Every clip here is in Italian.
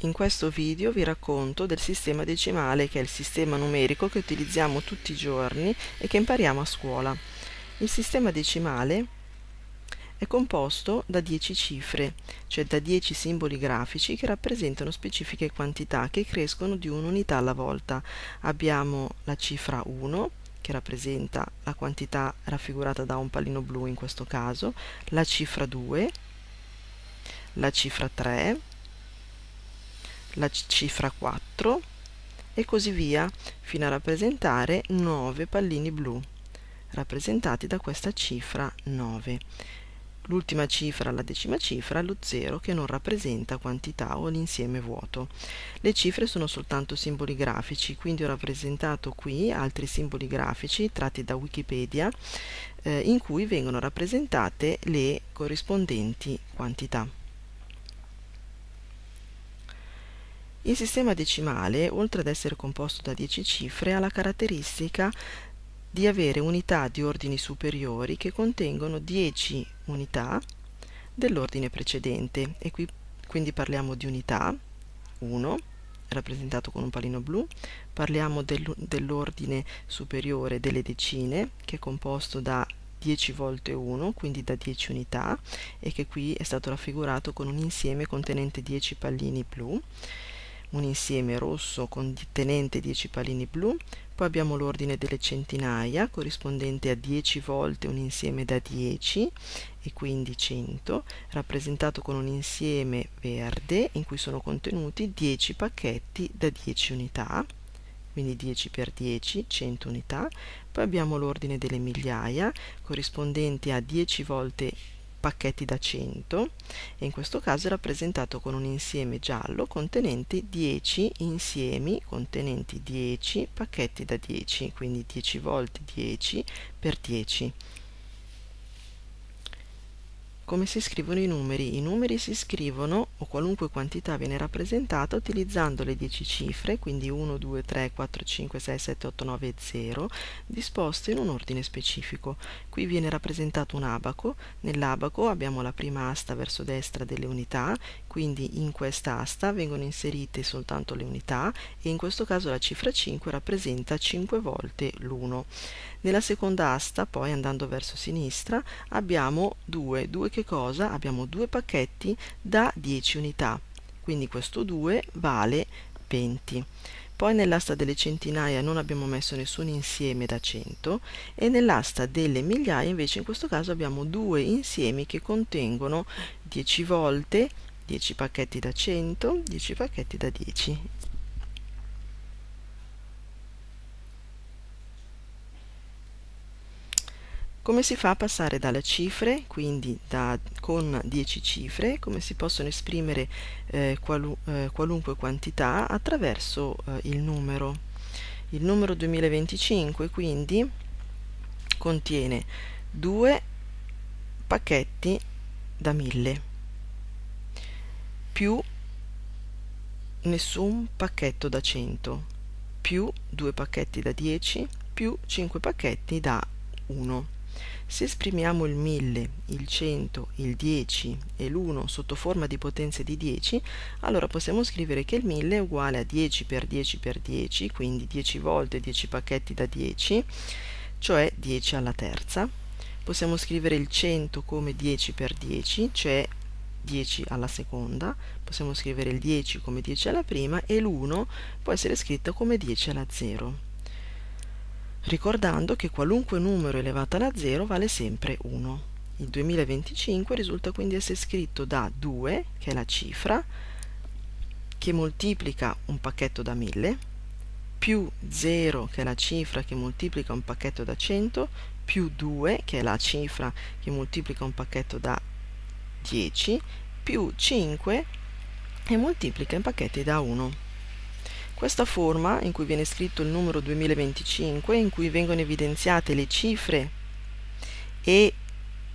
In questo video vi racconto del sistema decimale che è il sistema numerico che utilizziamo tutti i giorni e che impariamo a scuola. Il sistema decimale è composto da 10 cifre, cioè da 10 simboli grafici che rappresentano specifiche quantità che crescono di un'unità alla volta. Abbiamo la cifra 1 che rappresenta la quantità raffigurata da un pallino blu in questo caso, la cifra 2, la cifra 3, la cifra 4 e così via fino a rappresentare 9 pallini blu rappresentati da questa cifra 9. L'ultima cifra, la decima cifra, lo 0 che non rappresenta quantità o l'insieme vuoto. Le cifre sono soltanto simboli grafici, quindi ho rappresentato qui altri simboli grafici tratti da Wikipedia eh, in cui vengono rappresentate le corrispondenti quantità. Il sistema decimale, oltre ad essere composto da 10 cifre, ha la caratteristica di avere unità di ordini superiori che contengono 10 unità dell'ordine precedente. E qui quindi parliamo di unità 1 rappresentato con un pallino blu parliamo dell'ordine superiore delle decine che è composto da 10 volte 1, quindi da 10 unità, e che qui è stato raffigurato con un insieme contenente 10 pallini blu un insieme rosso contenente 10 pallini blu, poi abbiamo l'ordine delle centinaia corrispondente a 10 volte un insieme da 10 e quindi 100, rappresentato con un insieme verde in cui sono contenuti 10 pacchetti da 10 unità, quindi 10 per 10, 100 unità, poi abbiamo l'ordine delle migliaia corrispondente a 10 volte pacchetti da 100 e in questo caso è rappresentato con un insieme giallo contenente 10 insiemi contenenti 10 pacchetti da 10 quindi 10 volte 10 per 10 come si scrivono i numeri? I numeri si scrivono, o qualunque quantità viene rappresentata, utilizzando le 10 cifre, quindi 1, 2, 3, 4, 5, 6, 7, 8, 9 e 0, disposte in un ordine specifico. Qui viene rappresentato un abaco, nell'abaco abbiamo la prima asta verso destra delle unità, quindi in questa asta vengono inserite soltanto le unità e in questo caso la cifra 5 rappresenta 5 volte l'1. Nella seconda asta, poi andando verso sinistra, abbiamo 2. 2 che cosa? Abbiamo due pacchetti da 10 unità, quindi questo 2 vale 20. Poi nell'asta delle centinaia non abbiamo messo nessun insieme da 100 e nell'asta delle migliaia invece in questo caso abbiamo due insiemi che contengono 10 volte 10 pacchetti da 100, 10 pacchetti da 10 Come si fa a passare dalle cifre, quindi da, con 10 cifre, come si possono esprimere eh, qualu, eh, qualunque quantità attraverso eh, il numero. Il numero 2025 quindi contiene due pacchetti da 1000 più nessun pacchetto da 100 più due pacchetti da 10 più 5 pacchetti da 1 se esprimiamo il 1000, il 100, il 10 e l'1 sotto forma di potenze di 10, allora possiamo scrivere che il 1000 è uguale a 10 per 10 per 10, quindi 10 volte 10 pacchetti da 10, cioè 10 alla terza. Possiamo scrivere il 100 come 10 per 10, cioè 10 alla seconda, possiamo scrivere il 10 come 10 alla prima e l'1 può essere scritto come 10 alla 0 ricordando che qualunque numero elevato alla 0 vale sempre 1. Il 2025 risulta quindi essere scritto da 2, che è la cifra, che moltiplica un pacchetto da 1000, più 0, che è la cifra che moltiplica un pacchetto da 100, più 2, che è la cifra che moltiplica un pacchetto da 10, più 5, che moltiplica i pacchetti da 1. Questa forma, in cui viene scritto il numero 2025, in cui vengono evidenziate le cifre e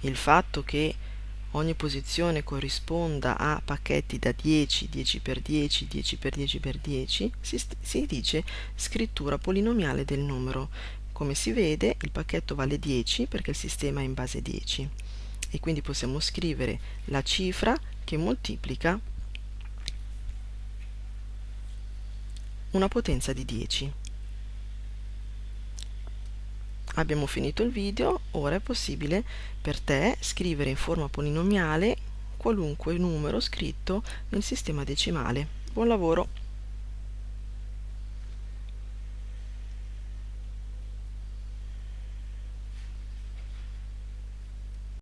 il fatto che ogni posizione corrisponda a pacchetti da 10, 10 per 10, 10 per 10 per 10, si, si dice scrittura polinomiale del numero. Come si vede il pacchetto vale 10 perché il sistema è in base 10 e quindi possiamo scrivere la cifra che moltiplica una potenza di 10. Abbiamo finito il video, ora è possibile per te scrivere in forma polinomiale qualunque numero scritto nel sistema decimale. Buon lavoro!